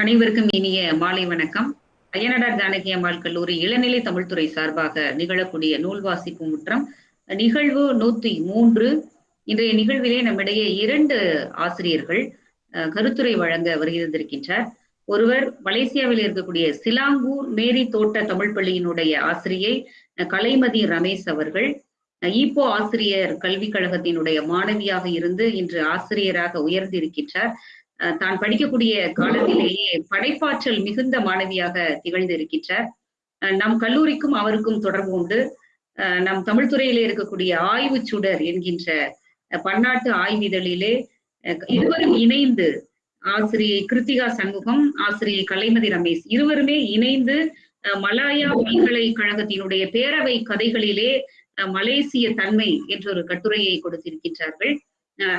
அனைவருக்கும் இனிய மாலை வணக்கம். அய்யனடார் ஜானகி அம்மாள் கல்லூரி இளநிலை தமிழ்துறை சார்பாக நிகழக்கூடிய நூல் வாசிப்பு முற்றம் நிகழ்வு நூத்தி மூன்று. இன்றைய நிகழ்விலே நம்மிடையே இரண்டு ஆசிரியர்கள் கருத்துரை வழங்க வருகின்றிருக்கின்றார் ஒருவர் மலேசியாவில் இருக்கக்கூடிய சிலாங்கூர் மேரி தோட்ட தமிழ் பள்ளியினுடைய ஆசிரியை கலைமதி ரமேஷ் அவர்கள். ஈப்போ ஆசிரியர் கல்விக் கழகத்தினுடைய மாணவியாக இருந்து இன்று ஆசிரியராக உயர்ந்திருக்கின்றார். தான் படிக்கக்கூடிய காலத்திலேயே படைப்பாற்றல் மிகுந்த மாணவியாக திகழ்ந்து இருக்கின்றார் அஹ், நம் கல்லூரிக்கும் அவருக்கும் தொடர்பு உண்டு. நம் தமிழ் துறையிலே இருக்கக்கூடிய ஆய்வு சுடர் என்கின்ற பன்னாட்டு ஆய்விதழிலே இருவரும் இணைந்து ஆசிரியை கிருத்திகா சண்முகம் ஆசிரியை கலைமதி ரமேஷ் இருவருமே இணைந்து அஹ், மலாயா பல்கலைக்கழகத்தினுடைய பேரவை கதைகளிலே மலேசிய தன்மை என்ற ஒரு கட்டுரையை கொடுத்திருக்கின்றார்கள்.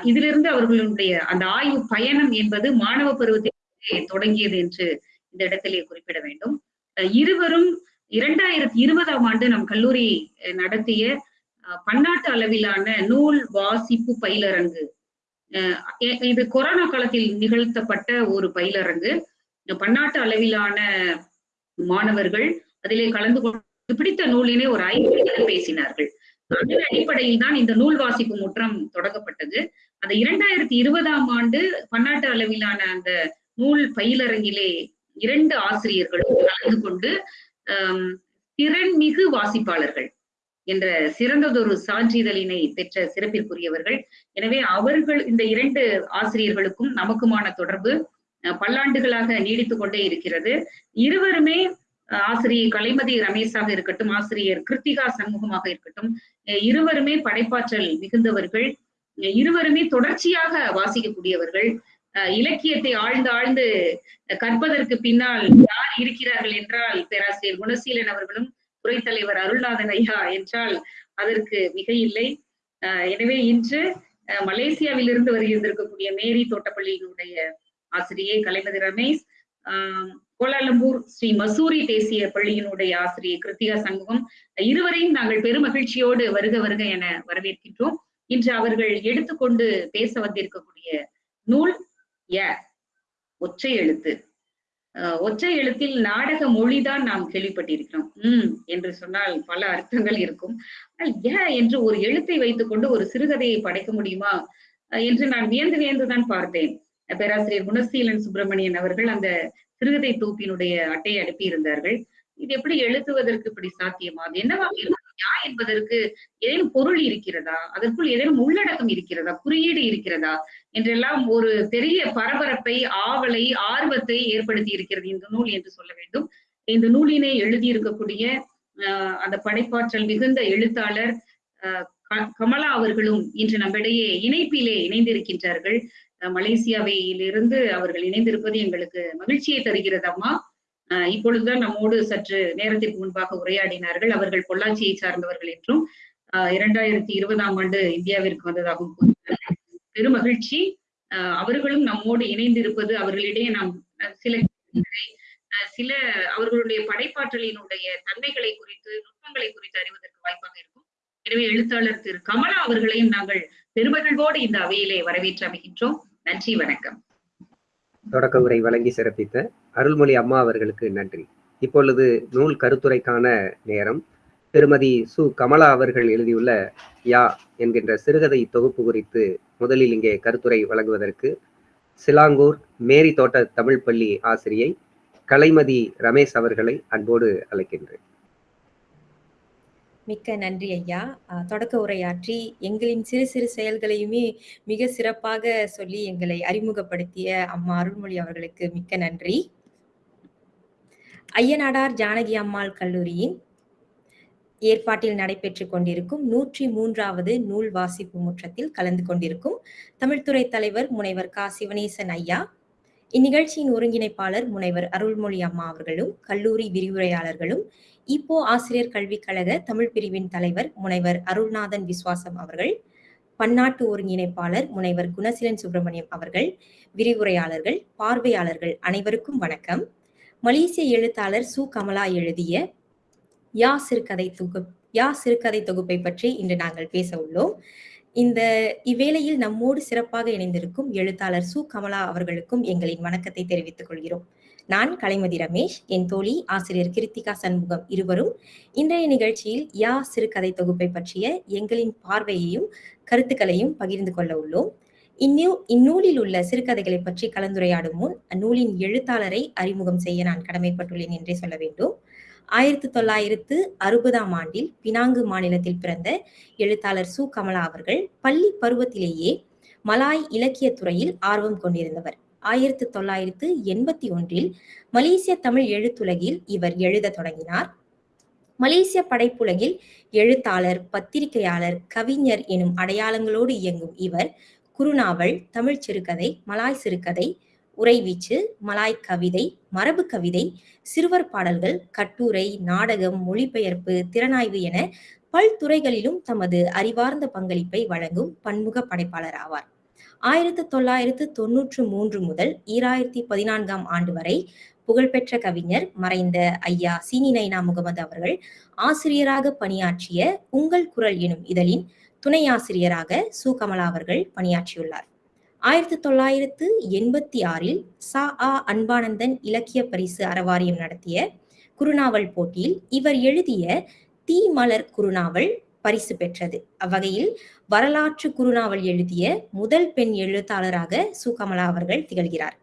இதிலிருந்து அவர்களுடைய அந்த ஆய்வு பயணம் என்பது மாணவ பருவத்திலே தொடங்கியது என்று இந்த இடத்திலே குறிப்பிட வேண்டும். இருவரும் இரண்டாயிரத்தி இருபதாம் ஆண்டு நம் கல்லூரி நடத்திய பன்னாட்டு அளவிலான நூல் வாசிப்பு பயிலரங்கு. அஹ், இது கொரோனா காலத்தில் நிகழ்த்தப்பட்ட ஒரு பயிலரங்கு. பன்னாட்டு அளவிலான மாணவர்கள் அதிலே கலந்து கொண்டு பிடித்த நூலினை ஒரு ஐந்து பேசினார்கள். அதன் அடிப்படையில் தான் இந்த நூல் வாசிப்பு முற்றம் தொடங்கப்பட்டது. அந்த இரண்டாயிரத்தி இருபதாம் ஆண்டு பன்னாட்டு அளவிலான அந்த நூல் பயிலரங்கிலே இரண்டு ஆசிரியர்களும் கலந்து கொண்டு திறன்மிகு வாசிப்பாளர்கள் என்ற சிறந்ததொரு சான்றிதழினை பெற்ற சிறப்பிற்குரியவர்கள். எனவே அவர்கள் இந்த இரண்டு ஆசிரியர்களுக்கும் நமக்குமான தொடர்பு பல்லாண்டுகளாக நீடித்துக் கொண்டே இருக்கிறது. இருவருமே ஆசிரியை கலைமதி ரமேஷாக இருக்கட்டும் ஆசிரியர் கிருத்திகா சண்முகமாக இருக்கட்டும் இருவருமே படைப்பாற்றல் மிகுந்தவர்கள் இருவருமே தொடர்ச்சியாக வாசிக்கக்கூடியவர்கள். அஹ், இலக்கியத்தை ஆழ்ந்து ஆழ்ந்து கற்பதற்கு பின்னால் யார் இருக்கிறார்கள் என்றால் பேராசிரியர் குணசீலன் அவர்களும் துறைத்தலைவர் அருள்நாதன் ஐயா என்றால் அதற்கு மிக இல்லை எனவே இன்று அஹ், மலேசியாவிலிருந்து வருகின்றிருக்கக்கூடிய மேரி தோட்டப்பள்ளியினுடைய ஆசிரியை கலைமதி ரமேஷ் ஆஹ், கோலாலம்பூர் ஸ்ரீ மசூரி தேசிய பள்ளியினுடைய ஆசிரியர் கிருத்திகா சண்முகம் இருவரையும் நாங்கள் பெருமகிழ்ச்சியோடு வருக வருக என வரவேற்கின்றோம். இன்று அவர்கள் எடுத்துக்கொண்டு பேச வந்திருக்கக்கூடிய நூல் ய ஒற்றை எழுத்து. ஒற்றை எழுத்தில் நாடக மொழிதான் நாம் கேள்விப்பட்டிருக்கிறோம். உம் என்று சொன்னால் பல அர்த்தங்கள் இருக்கும். ஆனால் ஏ என்று ஒரு எழுத்தை வைத்துக்கொண்டு ஒரு சிறுகதையை படைக்க முடியுமா? என்று நான் வியந்து வியந்துதான் பார்த்தேன். பேராசிரியர் குணசீலன் சுப்பிரமணியன் அவர்கள் அந்த சிறுகதை தொகுப்பினுடைய அட்டையை அனுப்பி இருந்தார்கள் இது எப்படி எழுதுவதற்கு இப்படி சாத்தியமா? அது என்னவாக இருக்கும்? யா என்பதற்கு ஏதேனும் பொருள் இருக்கிறதா? அதற்குள் ஏதேனும் உள்ளடக்கம் இருக்கிறதா? குறியீடு இருக்கிறதா? என்றெல்லாம் ஒரு பெரிய பரபரப்பை ஆவலை ஆர்வத்தை ஏற்படுத்தி இருக்கிறது இந்த நூல் என்று சொல்ல வேண்டும். இந்த நூலினை எழுதியிருக்கக்கூடிய ஆஹ் அந்த படைப்பாற்றல் மிகுந்த எழுத்தாளர் க- கமலா அவர்களும் இன்று நம்மிடையே இணைப்பிலே இணைந்திருக்கின்றார்கள். மலேசியாவையிலிருந்து அவர்கள் இணைந்திருப்பது எங்களுக்கு மகிழ்ச்சியை தருகிறது அம்மா. இப்பொழுதுதான் நம்மோடு சற்று நேரத்திற்கு முன்பாக உரையாடினார்கள் அவர்கள் பொள்ளாச்சியை சார்ந்தவர்கள் என்றும் ஆஹ் இரண்டாயிரத்தி இருபதாம் ஆண்டு இந்தியாவிற்கு வந்ததாகவும் பெருமகிழ்ச்சி ஆஹ் அவர்களும் நம்மோடு இணைந்திருப்பது அவர்களிடையே நாம் சில சில அவர்களுடைய படைப்பாற்றலினுடைய தன்மைகளை குறித்து நுட்பங்களை குறித்து அறிவதற்கு வாய்ப்பாக இருக்கும். எனவே எழுத்தாளர் திரு கமலா அவர்களையும் நாங்கள் பெருமகிழ்வோடு இந்த அவையிலே வரவேற்று அமைகின்றோம். நன்றி வணக்கம். தொடக்க உரை வழங்கி சிறப்பித்த அருள்மொழி அம்மா அவர்களுக்கு நன்றி. இப்பொழுது நூல் கருத்துரைக்கான நேரம். திருமதி சு. கமலா அவர்கள் எழுதியுள்ள யா என்கின்ற சிறுகதை தொகுப்பு குறித்து முதலில் இங்கே கருத்துரை வழங்குவதற்கு சிலாங்கூர் மேரி தோட்ட தமிழ் பள்ளி ஆசிரியை கலைமதி ரமேஷ் அவர்களை அன்போடு அழைக்கின்றேன். மிக்க நன்றி ஐயா. தொடக்க உரையாற்றி எங்களின் சிறு சிறு செயல்களையுமே மிக சிறப்பாக சொல்லி எங்களை அறிமுகப்படுத்திய அம்மா அருள்மொழி அவர்களுக்கு மிக்க நன்றி. ஐயனாடார் ஜானகி அம்மாள் கல்லூரியின் ஏற்பாட்டில் நடைபெற்றுக் கொண்டிருக்கும் நூற்றி மூன்றாவது நூல் வாசிப்பு முற்றத்தில் கலந்து கொண்டிருக்கும் தமிழ்துறை தலைவர் முனைவர் கா. சிவனேசன் ஐயா இந்நிகழ்ச்சியின் ஒருங்கிணைப்பாளர் முனைவர் அருள்மொழி அம்மா அவர்களும் கல்லூரி விரிவுரையாளர்களும் இப்போ ஆசிரியர் கல்விக் கழக தமிழ் பிரிவின் தலைவர் முனைவர் அருள்நாதன் விஸ்வாசம் அவர்கள் பன்னாட்டு ஒருங்கிணைப்பாளர் முனைவர் குணசீலன் சுப்பிரமணியம் அவர்கள் விரிவுரையாளர்கள் பார்வையாளர்கள் அனைவருக்கும் வணக்கம். மலேசிய எழுத்தாளர் சு. கமலா எழுதிய யா சிறுகதை தொகு யா சிறுகதை தொகுப்பை பற்றி இன்று நாங்கள் பேச உள்ளோம். இந்த இவ்வேளையில் நம்மோடு சிறப்பாக இணைந்திருக்கும் எழுத்தாளர் சு. கமலா அவர்களுக்கும் எங்களின் வணக்கத்தை தெரிவித்துக் கொள்கிறோம். நான் கலைமதி ரமேஷ் என் தோழி ஆசிரியர் கிருத்திகா சண்முகம் இருவரும் இன்றைய நிகழ்ச்சியில் யா சிறுகதை தொகுப்பை பற்றிய எங்களின் பார்வையையும் கருத்துக்களையும் பகிர்ந்து கொள்ள உள்ளோம். இந்நூ இந்நூலில் உள்ள சிறுகதைகளை பற்றி கலந்துரையாடும் முன் அந்நூலின் எழுத்தாளரை அறிமுகம் செய்ய நான் கடமைப்பட்டுள்ளேன் என்றே சொல்ல வேண்டும். ஆயிரத்தி தொள்ளாயிரத்து அறுபதாம் ஆண்டில் பினாங்கு மாநிலத்தில் பிறந்த எழுத்தாளர் சு. கமலா அவர்கள் பள்ளி பருவத்திலேயே மலாய் இலக்கிய துறையில் ஆர்வம் கொண்டிருந்தவர். ஆயிரத்து தொள்ளாயிரத்து எண்பத்தி ஒன்றில் மலேசிய தமிழ் எழுத்துலகில் இவர் எழுத தொடங்கினார். மலேசிய படைப்புலகில் எழுத்தாளர் பத்திரிகையாளர் கவிஞர் எனும் அடையாளங்களோடு இயங்கும் இவர் குறுநாவல் தமிழ் சிறுகதை மலாய் சிறுகதை உறைவீச்சு மலாய் கவிதை மரபு கவிதை சிறுவர் பாடல்கள் கட்டுரை நாடகம் மொழிபெயர்ப்பு திறனாய்வு என பல்துறைகளிலும் தமது அறிவார்ந்த பங்களிப்பை வழங்கும் பன்முக படைப்பாளர் ஆவார். ஆயிரத்தி தொள்ளாயிரத்து தொன்னூற்று மூன்று முதல் ஈராயிரத்தி பதினான்காம் ஆண்டு வரை புகழ்பெற்ற கவிஞர் மறைந்த ஐயா சீனி நைனா முகமது அவர்கள் ஆசிரியராக பணியாற்றிய உங்கள் குரல் எனும் இதழின் துணை ஆசிரியராக சு. கமலா அவர்கள் பணியாற்றியுள்ளார். ஆயிரத்தி தொள்ளாயிரத்து எண்பத்தி ஆறில் சா. ஆ. அன்பானந்தன் இலக்கிய பரிசு அறவாரியம் நடத்திய குறுநாவல் போட்டியில் இவர் எழுதிய தீ மலர் குறுநாவல் பரிசு பெற்றது. அவ்வகையில் வரலாற்று குறுநாவல் எழுதிய முதல் பெண் எழுத்தாளராக சு கமலா அவர்கள் திகழ்கிறார்.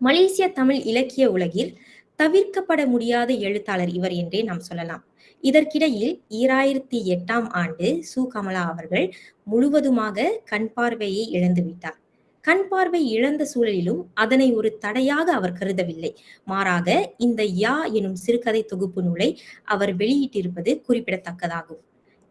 மலேசிய தமிழ் இலக்கிய உலகில் தவிர்க்கப்பட முடியாத எழுத்தாளர் இவர் என்றே நாம் சொல்லலாம். இதற்கிடையில் ஈராயிரத்தி எட்டாம் ஆண்டு சு கமலா அவர்கள் முழுவதுமாக கண் பார்வையை இழந்துவிட்டார் கண் பார்வை இழந்த சூழலிலும் அதனை ஒரு தடையாக அவர் கருதவில்லை. மாறாக இந்த யா எனும் சிறுகதை தொகுப்பு நூலை அவர் வெளியிட்டிருப்பது குறிப்பிடத்தக்கதாகும்.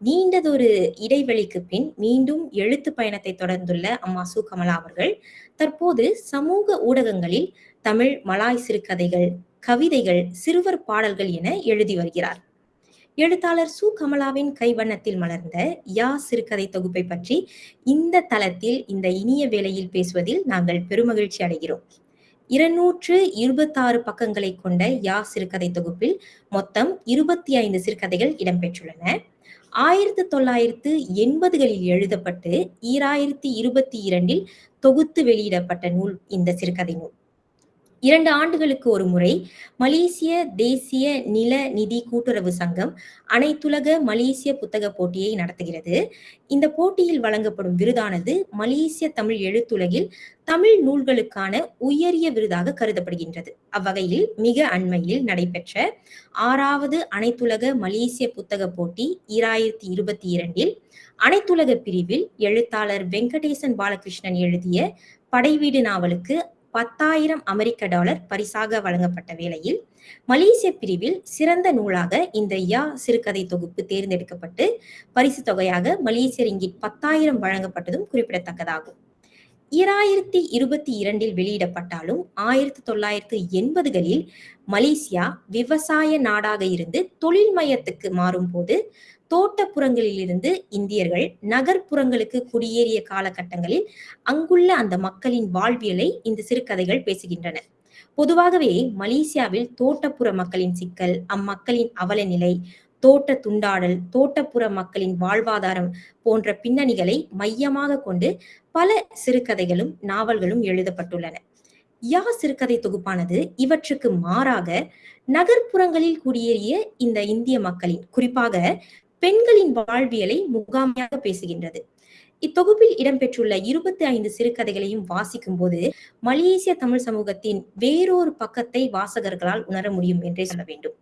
நீண்டதொரு இடைவெளிக்கு பின் மீண்டும் எழுத்து பயணத்தை தொடர்ந்துள்ள அம்மா சு. கமலா அவர்கள் தற்போது சமூக ஊடகங்களில் தமிழ் மலாய் சிறுகதைகள் கவிதைகள் சிறுவர் பாடல்கள் என எழுதி வருகிறார். எழுத்தாளர் சு. கமலாவின் கைவண்ணத்தில் மலர்ந்த யா சிறுகதை தொகுப்பை பற்றி இந்த தளத்தில் இந்த இனிய வேளையில் பேசுவதில் நாங்கள் பெருமகிழ்ச்சி அடைகிறோம். இருநூற்று இருபத்தாறு பக்கங்களை கொண்ட யா சிறுகதை தொகுப்பில் மொத்தம் இருபத்தி ஐந்து சிறுகதைகள் இடம்பெற்றுள்ளன. ஆயிரத்தி தொள்ளாயிரத்து எண்பதுகளில் எழுதப்பட்டு ஈராயிரத்தி இருபத்தி இரண்டில் தொகுத்து வெளியிடப்பட்ட நூல் இந்த சிறுகதை நூல். இரண்டு ஆண்டுகளுக்கு ஒரு முறை மலேசிய தேசிய நில நிதி கூட்டுறவு சங்கம் அனைத்துலக மலேசிய புத்தக போட்டியை நடத்துகிறது. இந்த போட்டியில் வழங்கப்படும் விருதானது மலேசிய தமிழ் எழுத்துலகில் தமிழ் நூல்களுக்கான உயரிய விருதாக கருதப்படுகின்றது. அவ்வகையில் மிக அண்மையில் நடைபெற்ற ஆறாவது அனைத்துலக மலேசிய புத்தக போட்டி ஈராயிரத்தி இருபத்தி இரண்டில் அனைத்துலக பிரிவில் எழுத்தாளர் வெங்கடேசன் பாலகிருஷ்ணன் எழுதிய படைவீடு நாவலுக்கு பத்தாயிரம் அமெரிக்க டாலர் பரிசாக வழங்கப்பட்ட வேளையில் மலேசிய பிரிவில் சிறந்த நூலாக இந்த யா சிறுகதை தொகுப்பு தேர்ந்தெடுக்கப்பட்டு பரிசு தொகையாக மலேசிய ரிங்கிட் பத்தாயிரம் வழங்கப்பட்டதும் குறிப்பிடத்தக்கதாகும். இராயிரத்தி இருபத்தி இரண்டில் வெளியிடப்பட்டாலும் ஆயிரத்தி தொள்ளாயிரத்து எண்பதுகளில் மலேசியா விவசாய நாடாக இருந்து தொழில் மையத்துக்கு மாறும் போது தோட்டப்புறங்களிலிருந்து இந்தியர்கள் நகர்ப்புறங்களுக்கு குடியேறிய காலகட்டங்களில் அங்குள்ள அந்த மக்களின் வாழ்வியலை இந்த சிறுகதைகள் பேசுகின்றன. பொதுவாகவே மலேசியாவில் தோட்டப்புற மக்களின் சிக்கல் அம்மக்களின் அவல நிலை தோட்ட துண்டாடல் தோட்டப்புற மக்களின் வாழ்வாதாரம் போன்ற பின்னணிகளை மையமாக கொண்டு பல சிறுகதைகளும் நாவல்களும் எழுதப்பட்டுள்ளன. யா சிறுகதை தொகுப்பானது இவற்றுக்கு மாறாக நகர்ப்புறங்களில் குடியேறிய இந்த இந்திய மக்களின் குறிப்பாக பெண்களின் வாழ்வியலை முகாமையாக பேசுகின்றது. இத்தொகுப்பில் இடம்பெற்றுள்ள இருபத்தி ஐந்து சிறுகதைகளையும் வாசிக்கும் போது மலேசிய தமிழ் சமூகத்தின் வேறொரு பக்கத்தை வாசகர்களால் உணர முடியும் என்றே சொல்ல வேண்டும்.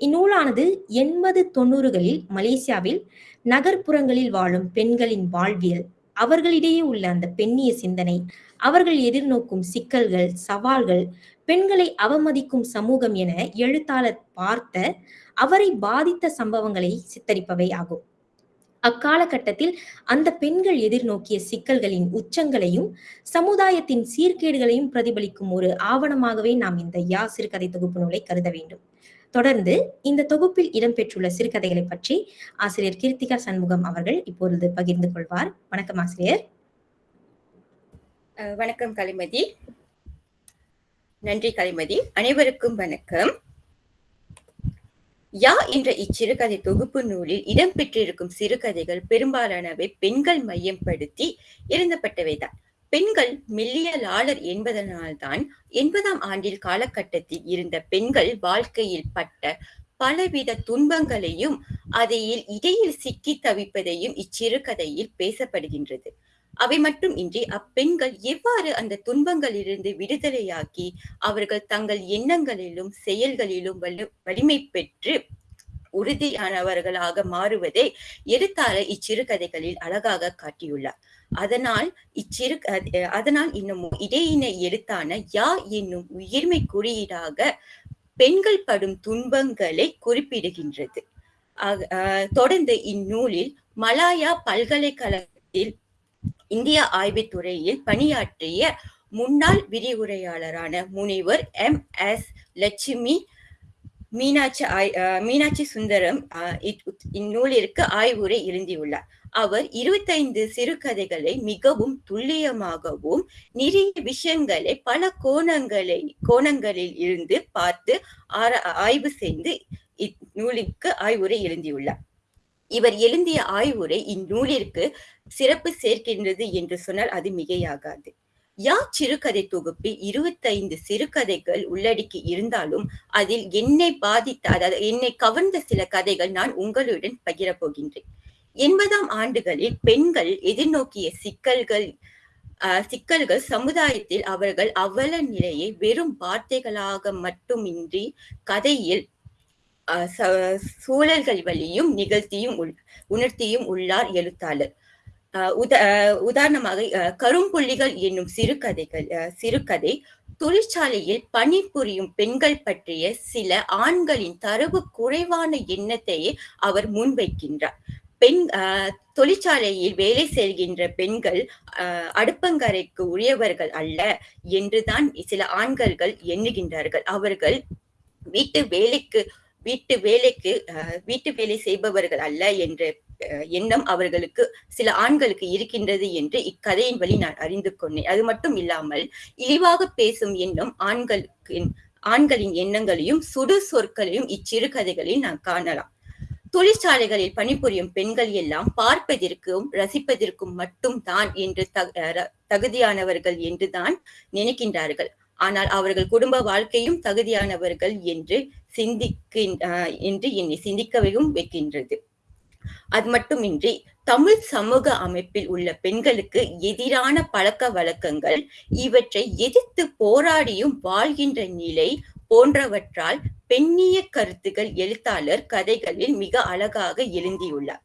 இந்நூலானது எண்பது தொண்ணூறுகளில் மலேசியாவில் நகர்ப்புறங்களில் வாழும் பெண்களின் வாழ்வியல் அவர்களிடையே உள்ள அந்த பெண்ணிய சிந்தனை அவர்கள் எதிர்நோக்கும் சிக்கல்கள் சவால்கள் பெண்களை அவமதிக்கும் சமூகம் என எழுத்தாளர் பார்த்த அவரை பாதித்த சம்பவங்களை சித்தரிப்பவை ஆகும். அக்காலகட்டத்தில் அந்த பெண்கள் எதிர்நோக்கிய சிக்கல்களின் உச்சங்களையும் சமுதாயத்தின் சீர்கேடுகளையும் பிரதிபலிக்கும் ஒரு ஆவணமாகவே நாம் இந்த யா சிறுகதை தொகுப்பு நூலை கருத வேண்டும். தொடர்ந்து இந்த தொகுப்பில் இடம்பெற்றுள்ள சிறுகதைகளை பற்றி ஆசிரியர் கீர்த்திகா சண்முகம் அவர்கள் இப்பொழுது பகிர்ந்து கொள்வார். வணக்கம் ஆசிரியர். வணக்கம் கலிமதி. நன்றி கலிமதி. அனைவருக்கும் வணக்கம். யா என்ற இச்சிறுகதை தொகுப்பு நூலில் இடம்பெற்றிருக்கும் சிறுகதைகள் பெரும்பாலானவை பெண்கள் மையப்படுத்தி எழுதப்பட்டவைதான். பெண்கள் மெல்லியலாளர் என்பதனால்தான் எண்பதாம் ஆண்டில் காலகட்டத்தில் இருந்த பெண்கள் வாழ்க்கையில் பட்ட பலவித துன்பங்களையும் அதையில் இடையில் சிக்கி தவிப்பதையும் இச்சிறுகதையில் பேசப்படுகின்றது. அவை மட்டும் இன்றி அப்பெண்கள் எவ்வாறு அந்த துன்பங்களிலிருந்து விடுதலையாக்கி அவர்கள் தங்கள் எண்ணங்களிலும் செயல்களிலும் வலு வலிமை பெற்று உறுதியானவர்களாக மாறுவதை எழுத்தாளர் இச்சிறுகதைகளில் அழகாக காட்டியுள்ளார். அதனால் இச்சிறு அதனால் இன்னும் இடையின எழுத்தான யா என்னும் உயிர்மை குறியீடாக பெண்கள் படும் துன்பங்களை குறிப்பிடுகின்றது. தொடர்ந்து இந்நூலில் மலாயா பல்கலைக்கழகத்தில் இந்திய ஆய்வுத்துறையில் பணியாற்றிய முன்னாள் விரிவுரையாளரான முனிவர் எம் எஸ் லட்சுமி மீனாட்சி ஆய் மீனாட்சி சுந்தரம் இந்நூலிற்கு ஆய்வுரை எழுந்தியுள்ளார் அவர் இருபத்தைந்து சிறுகதைகளை மிகவும் துல்லியமாகவும் நிறைய விஷயங்களை பல கோணங்களை கோணங்களில் இருந்து பார்த்து ஆய்வு செய்து இந்நூலுக்கு ஆய்வுரை எழுந்தியுள்ளார் இவர் எழுதிய ஆய்வுரை இந்நூலிற்கு சிறப்பு சேர்க்கின்றது என்று சொன்னால் அது மிகையாகாது. யா சிறுகதை தொகுப்பில் இருபத்தைந்து சிறுகதைகள் உள்ளடக்கி இருந்தாலும் அதில் என்னை பாதித்த அதாவது என்னை கவர்ந்த சில கதைகள் நான் உங்களுடன் பகிரப்போகின்றேன். எண்பதாம் ஆண்டுகளில் பெண்கள் எதிர்நோக்கிய சிக்கல்கள் சிக்கல்கள் சமுதாயத்தில் அவர்கள் அவல நிலையை வெறும் வார்த்தைகளாக மட்டுமின்றி கதையில் சூழல்கள் வழியும் நிகழ்த்தியும் உணர்த்தியும் உள்ளார் எழுத்தாளர். உத உதாரணமாக கரும்புள்ளிகள் என்னும் சிறுகதைகள் சிறுகதை தொழிற்சாலையில் பணிபுரியும் பெண்கள் பற்றிய சில ஆண்களின் தரவு குறைவான எண்ணத்தையே அவர் முன்வைக்கின்றார். பெண் தொழிற்சாலையில் வேலை செய்கின்ற பெண்கள் அடுப்பங்கரைக்கு உரியவர்கள் அல்ல என்றுதான் சில ஆண்கள்கள் எண்ணுகின்றார்கள். அவர்கள் வீட்டு வேலைக்கு வீட்டு வேலைக்கு வீட்டு வேலை செய்பவர்கள் அல்ல என்ற எண்ணம் அவர்களுக்கு சில ஆண்களுக்கு இருக்கின்றது என்று இக்கதையின் வழி நான் அறிந்து கொண்டேன். அது மட்டும் இல்லாமல் இழிவாக பேசும் எண்ணம் ஆண்களுக்கு ஆண்களின் எண்ணங்களையும் சுடு சொற்களையும் இச்சிறுகதைகளில் நான் காணலாம். தொழிற்சாலைகளில் பணிபுரியும் பெண்கள் எல்லாம் பார்ப்பதற்கும் ரசிப்பதற்கும் மட்டும் தான் என்று தகுதியானவர்கள் என்று தான் நினைக்கின்றார்கள். ஆனால் அவர்கள் குடும்ப வாழ்க்கையும் தகுதியானவர்கள் என்று சிந்திக்கின் என்று என்னை சிந்திக்கவும் வைக்கின்றது. அது மட்டுமின்றி தமிழ் சமூக அமைப்பில் உள்ள பெண்களுக்கு எதிரான பழக்க வழக்கங்கள் இவற்றை எதிர்த்து போராடியும் வாழ்கின்ற நிலை போன்றவற்றால் பெண்ணிய கருத்துகள் எழுத்தாளர் கதைகளில் மிக அழகாக எழுந்தியுள்ளார்.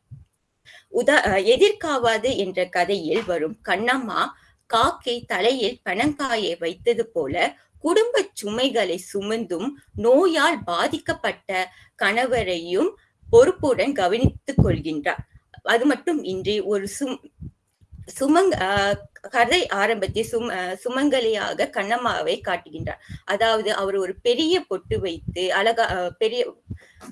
உதா எதிர்காவாது என்ற கதையில் வரும் கண்ணம்மா காக்கை தலையில் பனங்காயை வைத்தது போல குடும்ப சுமைகளை சுமந்தும் நோயால் பாதிக்கப்பட்ட கணவரையும் பொறுப்புடன் கவனித்துக் கொள்கின்றார். அது மட்டும் இன்றி ஒரு சும் சுமங் கதை ஆரம்பத்தில் சும் சுமங்கலியாக கண்ணம்மாவை காட்டுகின்றார். அதாவது அவர் ஒரு பெரிய பொட்டு வைத்து அழகா பெரிய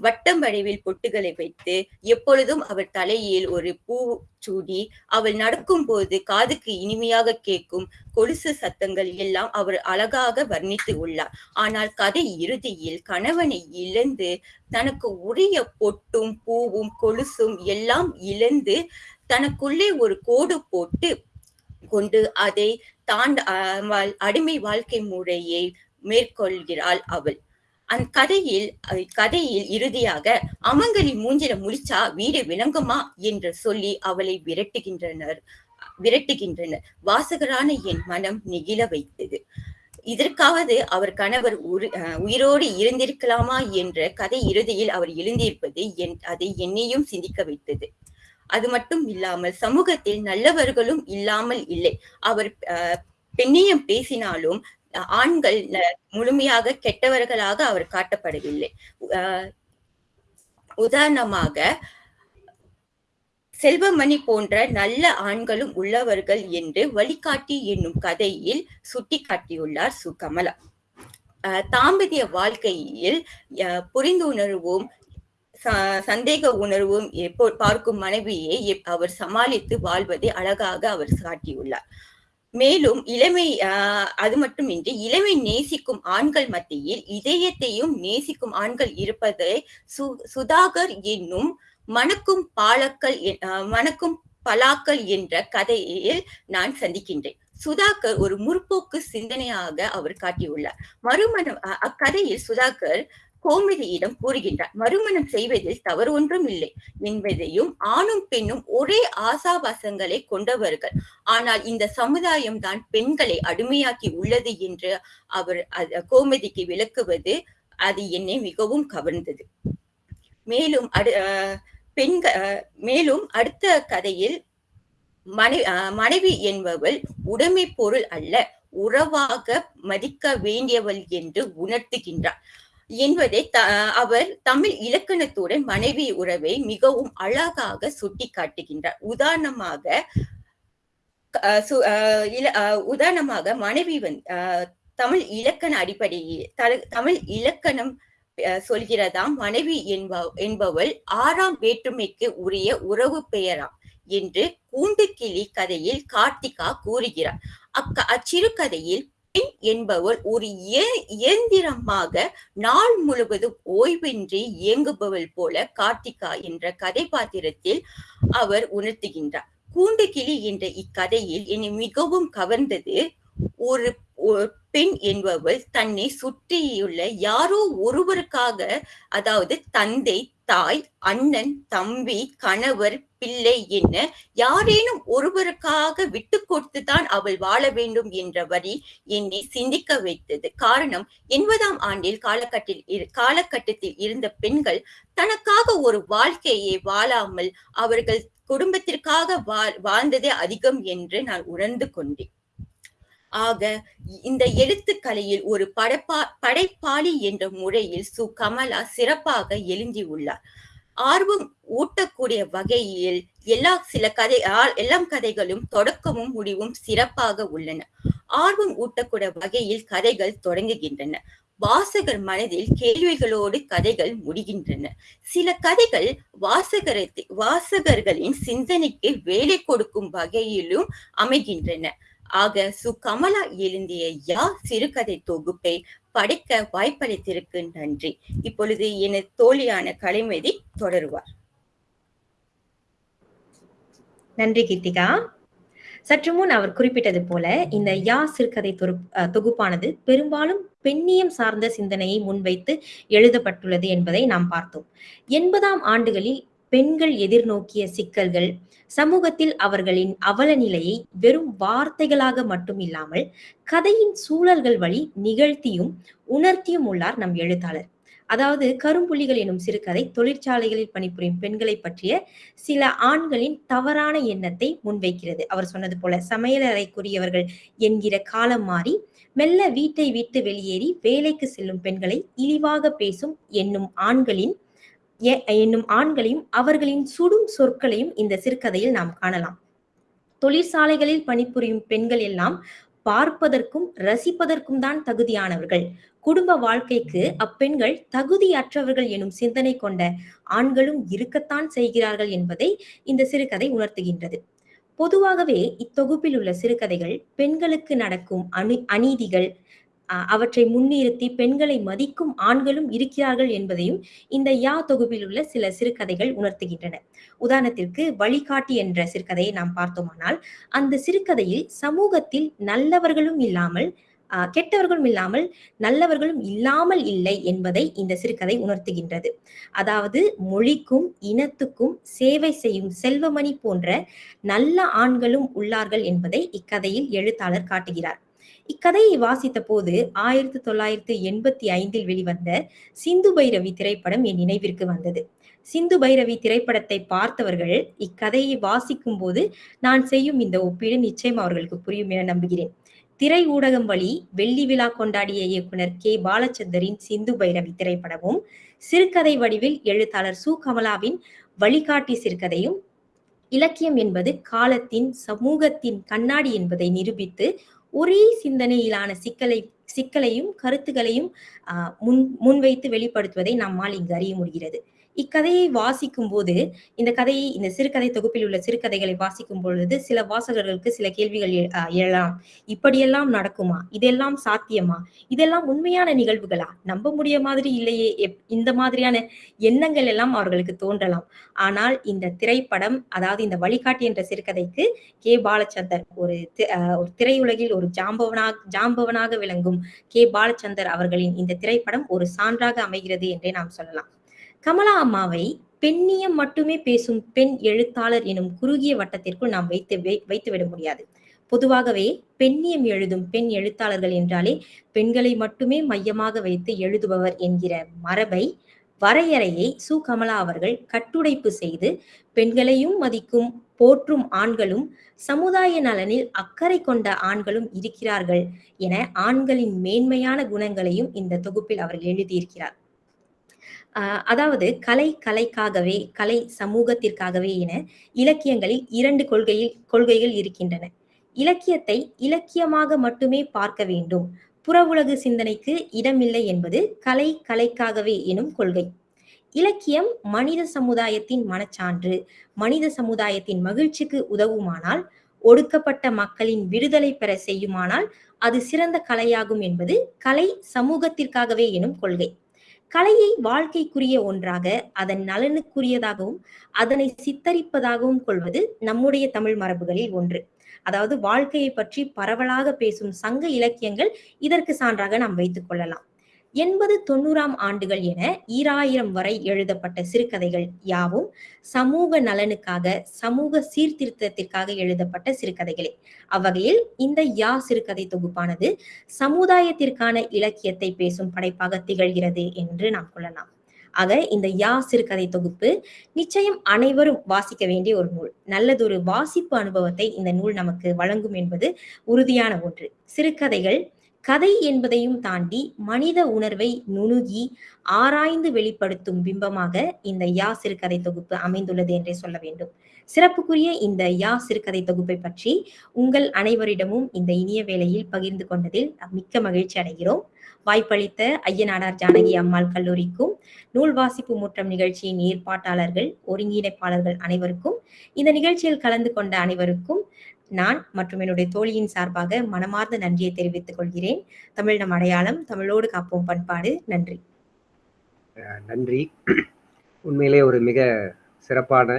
வட்டம் வடிவில் பொட்டுகளை வைத்து எப்பொழுதும் அவர் தலையில் ஒரு பூ சூடி அவள் நடக்கும் போது காதுக்கு இனிமையாக கேட்கும் கொலுசு சத்தங்கள் எல்லாம் அவர் அழகாக வர்ணித்து உள்ளார். ஆனால் கதை இறுதியில் கணவனை இழந்து தனக்கு உரிய பொட்டும் பூவும் கொலுசும் எல்லாம் இழந்து தனக்குள்ளே ஒரு கோடு போட்டு கொண்டு அதை தாண்ட அடிமை வாழ்க்கை முறையை மேற்கொள்கிறாள் அவள். அந்த கதையில் கதையில் இறுதியாக அமங்கலி மூஞ்சில முடிச்சா வீடு விளங்குமா என்று சொல்லி அவளை விரட்டுகின்றனர் விரட்டுகின்றனர். வாசகரான என் மனம் நெகிழ வைத்தது. இதற்காவது அவர் கணவர் உயிரோடு இருந்திருக்கலாமா என்ற கதை இறுதியில் அவர் எழுந்திருப்பது என் அதை என்னையும் சிந்திக்க வைத்தது. அது மட்டும் இல்லாமல் சமூகத்தில் நல்லவர்களும் இல்லாமல் இல்லை. அவர் பெண்ணியம் பேசினாலும் ஆண்கள் முழுமையாக கெட்டவர்களாக அவர் காட்டப்படவில்லை. உதாரணமாக செல்வமணி போன்ற நல்ல ஆண்களும் உள்ளவர்கள் என்று வழிகாட்டி என்னும் கதையில் சுட்டிக்காட்டியுள்ளார் சு கமலா. தாம்பதிய வாழ்க்கையில் புரிந்துணர்வும் சந்தேக உணர்வும் எப்போ பார்க்கும் மனைவியை அவர் சமாளித்து வாழ்வதை அழகாக அவர் காட்டியுள்ளார். மேலும் இளமை அது மட்டுமின்றி இளமை நேசிக்கும் ஆண்கள் மத்தியில் இதயத்தையும் நேசிக்கும் ஆண்கள் இருப்பதை சு சுதாகர் என்னும் மணக்கும் பாலக்கள் மணக்கும் பலாக்கள் என்ற கதையில் நான் சந்திக்கின்றேன். சுதாகர் ஒரு முற்போக்கு சிந்தனையாக அவர் காட்டியுள்ளார். மறுமணம் அக்கதையில் சுதாகர் கோமதியிடம் கூறுகின்றார் மறுமணம் செய்வதில் தவறு ஒன்றும் இல்லை. என்பதையும் ஆணும் பெண்ணும் ஒரே ஆசாபாசங்களை கொண்டவர்கள். ஆனால் இந்த சமுதாயம் தான் பெண்களை அடிமையாக்கி உள்ளது என்று அவர் கோமதிக்கு விளக்குவது அது என்னை மிகவும் கவர்ந்தது. மேலும் அடு அஹ் பெண்க மேலும் அடுத்த கதையில் மனை அஹ் மனைவி என்பவள் உடைமை பொருள் அல்ல உறவாக மதிக்க வேண்டியவள் என்று உணர்த்துகின்றார் என்பதை த அவர் தமிழ் இலக்கணத்துடன் மனைவி உறவை மிகவும் அழகாக சுட்டி காட்டுகின்றார் உதாரணமாக இல- உதாரணமாக மனைவி வந்து தமிழ் இலக்கண அடிப்படையில் தமிழ் இலக்கணம் சொல்கிறதாம் மனைவி என்ப என்பவள் ஆறாம் வேற்றுமைக்கு உரிய உறவு பெயராம் என்று கூண்டுக்கிளி கதையில் கார்த்திகா கூறுகிறார். அக்க அச்சிறுகதையில் பெண் என்பவள் ஒரு இய- இயந்திரமாக நாள் முழுவதும் ஓய்வின்றி இயங்குபவள் போல கார்த்திகா என்ற கதைபாத்திரத்தில் அவர் உணர்த்துகின்றார். கூண்டுகிளி என்ற இக்கதையில் என்னை மிகவும் கவர்ந்தது ஒரு பெண் என்பவள் தன்னை சுற்றியுள்ள யாரோ ஒருவருக்காக அதாவது தந்தை தாய் அண்ணன் தம்பி கணவர் பிள்ளை என்ன யாரேனும் ஒருவருக்காக விட்டு கொடுத்துதான் அவள் வாழ வேண்டும் என்ற வரி என்னை சிந்திக்க வைத்தது. காரணம் எண்பதாம் ஆண்டில் காலகட்டில் இரு- காலகட்டத்தில் இருந்த பெண்கள் தனக்காக ஒரு வாழ்க்கையை வாழாமல் அவர்கள் குடும்பத்திற்காக வாழ் வாழ்ந்ததே அதிகம் என்று நான் உணர்ந்து கொண்டேன். ஆக இந்த எழுத்துக்கலையில் ஒரு படைப்பா படைப்பாளி என்ற முறையில் சு கமலா சிறப்பாக எழுந்தியுள்ளார் ஆர்வம் ஊட்டக்கூடிய வகையில் எல்லா சில கதை ஆ- எல்லாம் கதைகளும் தொடக்கமும் முடிவும் சிறப்பாக உள்ளன. ஆர்வம் ஊட்டக்கூடிய வகையில் கதைகள் தொடங்குகின்றன. வாசகர் மனதில் கேள்விகளோடு கதைகள் முடிகின்றன. சில கதைகள் வாசகரத்தை வாசகர்களின் சிந்தனைக்கு வேலை கொடுக்கும் வகையிலும் அமைகின்றன. ஆக சு கமலா எழுந்திய யா சிறுகதை தொகுப்பை படைக்க வாய்ப்பளித்திருக்கு. நன்றி. இப்பொழுது என தோழியான கலைமதி தொடருவார். நன்றி கீர்த்திகா. சற்று முன் அவர் குறிப்பிட்டது போல இந்த யா சிறுகதை தொகுப்பானது பெரும்பாலும் பெண்ணியம் சார்ந்த சிந்தனையை முன்வைத்து எழுதப்பட்டுள்ளது என்பதை நாம் பார்த்தோம். எண்பதாம் ஆண்டுகளில் பெண்கள் எதிர்நோக்கிய சிக்கல்கள் சமூகத்தில் அவர்களின் அவல நிலையை வெறும் வார்த்தைகளாக மட்டும் இல்லாமல் கதையின் சூழல்கள் வழி நிகழ்த்தியும் உணர்த்தியும் உள்ளார் நம் எழுத்தாளர். அதாவது கரும்புள்ளிகள் எனும் சிறுகதை தொழிற்சாலைகளில் பணிபுரியும் பெண்களை பற்றிய சில ஆண்களின் தவறான எண்ணத்தை முன்வைக்கிறது. அவர் சொன்னது போல சமையலறைக்குரியவர்கள் என்கிற காலம் மாறி மெல்ல வீட்டை விட்டு வெளியேறி வேலைக்கு செல்லும் பெண்களை இழிவாக பேசும் என்னும் ஆண்களின் என்னும் ஆண்களையும் அவர்களின் சுடும் சொற்களையும் இந்த சிறுகதையில் நாம் காணலாம். தொழிற்சாலைகளில் பணிபுரியும் பெண்கள் எல்லாம் பார்ப்பதற்கும் ரசிப்பதற்கும் தான் தகுதியானவர்கள். குடும்ப வாழ்க்கைக்கு அப்பெண்கள் தகுதியற்றவர்கள் எனும் சிந்தனை கொண்ட ஆண்களும் இருக்கத்தான் செய்கிறார்கள் என்பதை இந்த சிறுகதை உணர்த்துகின்றது. பொதுவாகவே இத்தொகுப்பில் உள்ள சிறுகதைகள் பெண்களுக்கு நடக்கும் அணி அநீதிகள் அவற்றை முன்னிறுத்தி பெண்களை மதிக்கும் ஆண்களும் இருக்கிறார்கள் என்பதையும் இந்த யா தொகுப்பில் உள்ள சில சிறுகதைகள் உணர்த்துகின்றன. உதாரணத்திற்கு வழிகாட்டி என்ற சிறுகதையை நாம் பார்த்தோமானால் அந்த சிறுகதையில் சமூகத்தில் நல்லவர்களும் இல்லாமல் ஆஹ், கெட்டவர்களும் இல்லாமல் நல்லவர்களும் இல்லாமல் இல்லை என்பதை இந்த சிறுகதை உணர்த்துகின்றது. அதாவது மொழிக்கும் இனத்துக்கும் சேவை செய்யும் செல்வமணி போன்ற நல்ல ஆண்களும் உள்ளார்கள் என்பதை இக்கதையில் எழுத்தாளர் காட்டுகிறார். இக்கதையை வாசித்த போது ஆயிரத்தி தொள்ளாயிரத்தி எண்பத்தி ஐந்தில் வெளிவந்த சிந்து பைரவி திரைப்படம் என் நினைவிற்கு வந்தது. சிந்து பைரவி திரைப்படத்தை பார்த்தவர்கள் இக்கதையை வாசிக்கும் போது நான் செய்யும் இந்த ஒப்பீடு நிச்சயம் அவர்களுக்கு புரியும் என நம்புகிறேன். திரை ஊடகம் வழி வெள்ளி விழா கொண்டாடிய இயக்குனர் கே. பாலச்சந்தரின் சிந்து பைரவி திரைப்படமும் சிறுகதை வடிவில் எழுத்தாளர் சு. கமலாவின் வழிகாட்டி சிறுகதையும் இலக்கியம் என்பது காலத்தின் சமூகத்தின் கண்ணாடி என்பதை நிரூபித்து ஒரே சிந்தனையிலான சிக்கலை சிக்கலையும் கருத்துகளையும் முன் முன்வைத்து வெளிப்படுத்துவதை நம்மால் இங்கு அறிய முடிகிறது. இக்கதையை வாசிக்கும் போது இந்த கதையை இந்த சிறுகதை தொகுப்பில் உள்ள சிறுகதைகளை வாசிக்கும் பொழுது சில வாசகர்களுக்கு சில கேள்விகள் எழலாம். இப்படியெல்லாம் நடக்குமா? இதெல்லாம் சாத்தியமா? இதெல்லாம் உண்மையான நிகழ்வுகளா? நம்ப முடிய மாதிரி இல்லையே. எப்- இந்த மாதிரியான எண்ணங்கள் எல்லாம் அவர்களுக்கு தோன்றலாம். ஆனால் இந்த திரைப்படம் அதாவது இந்த வழிகாட்டி என்ற சிறுகதைக்கு கே. பாலச்சந்தர் ஒரு அஹ் ஒரு திரையுலகில் ஒரு ஜாம்பவனாக ஜாம்பவனாக விளங்கும் கே. பாலச்சந்தர் அவர்களின் இந்த திரைப்படம் ஒரு சான்றாக அமைகிறது என்றே நாம் சொல்லலாம். கமலா அம்மாவை பெண்ணியம் மட்டுமே பேசும் பெண் எழுத்தாளர் எனும் குறுகிய வட்டத்திற்குள் நாம் வைத்து வைத்துவிட முடியாது. பொதுவாகவே பெண்ணியம் எழுதும் பெண் எழுத்தாளர்கள் என்றாலே பெண்களை மட்டுமே மையமாக வைத்து எழுதுபவர் என்கிற மரபை வரையறையை சு. கமலா அவர்கள் கட்டுடைப்பு செய்து பெண்களையும் மதிக்கும் போற்றும் ஆண்களும் சமுதாய நலனில் அக்கறை கொண்ட ஆண்களும் இருக்கிறார்கள் என ஆண்களின் மேன்மையான குணங்களையும் இந்த தொகுப்பில் அவர்கள் எழுதியிருக்கிறார். அதாவது கலை கலைக்காகவே கலை சமூகத்திற்காகவே என இலக்கியங்களில் இரண்டு கொள்கையில் கொள்கைகள் இருக்கின்றன. இலக்கியத்தை இலக்கியமாக மட்டுமே பார்க்க வேண்டும். புறவுலகு சிந்தனைக்கு இடமில்லை என்பது கலை கலைக்காகவே எனும் கொள்கை. இலக்கியம் மனித சமுதாயத்தின் மனச்சான்று மனித சமுதாயத்தின் மகிழ்ச்சிக்கு உதவுமானால் ஒடுக்கப்பட்ட மக்களின் விடுதலை பெற செய்யுமானால் அது சிறந்த கலையாகும் என்பது கலை சமூகத்திற்காகவே எனும் கொள்கை. கலையை வாழ்க்கைக்குரிய ஒன்றாக அதன் நலனுக்குரியதாகவும் அதனை சித்தரிப்பதாகவும் கொள்வது நம்முடைய தமிழ் மரபுகளில் ஒன்று. அதாவது வாழ்க்கையை பற்றி பரவலாக பேசும் சங்க இலக்கியங்கள் இதற்கு சான்றாக நாம் வைத்துக் கொள்ளலாம். எண்பது தொண்ணூறாம் ஆண்டுகள் என ஈராயிரம் வரை எழுதப்பட்ட சிறுகதைகள் யாவும் சமூக நலனுக்காக சமூக சீர்திருத்தத்திற்காக எழுதப்பட்ட சிறுகதைகளே. அவ்வகையில் இந்த யா சிறுகதை தொகுப்பானது சமுதாயத்திற்கான இலக்கியத்தை பேசும் படைப்பாக திகழ்கிறது என்று நாம் கொள்ளலாம். ஆக இந்த யா சிறுகதை தொகுப்பு நிச்சயம் அனைவரும் வாசிக்க வேண்டிய ஒரு நூல். நல்லதொரு வாசிப்பு அனுபவத்தை இந்த நூல் நமக்கு வழங்கும் என்பது உறுதியான ஒன்று. சிறுகதைகள் கதை என்பதையும் தாண்டி மனித உணர்வை நுணுகி ஆராய்ந்து வெளிப்படுத்தும் பிம்பமாக இந்த யா சிறுகதை தொகுப்பு அமைந்துள்ளது என்றே சொல்ல வேண்டும். சிறப்புக்குரிய இந்த யா சிறுகதை தொகுப்பை பற்றி உங்கள் அனைவரிடமும் இந்த இனிய வேளையில் பகிர்ந்து கொண்டதில் மிக்க மகிழ்ச்சி அடைகிறோம். வாய்ப்பளித்த ஐயனாடார் ஜானகி அம்மாள் கல்லூரிக்கும் நூல் வாசிப்பு முற்றம் நிகழ்ச்சியின் ஏற்பாட்டாளர்கள் ஒருங்கிணைப்பாளர்கள் அனைவருக்கும் இந்த நிகழ்ச்சியில் கலந்து கொண்ட அனைவருக்கும் நான் மற்றும் என்னுடைய தோழியின் சார்பாக மனமார்ந்த நன்றியை தெரிவித்துக் கொள்கிறேன். தமிழ் நம் அடையாளம் தமிழோடு காப்போம் பண்பாடு. நன்றி. நன்றி. உண்மையிலே ஒரு மிக சிறப்பான